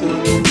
time.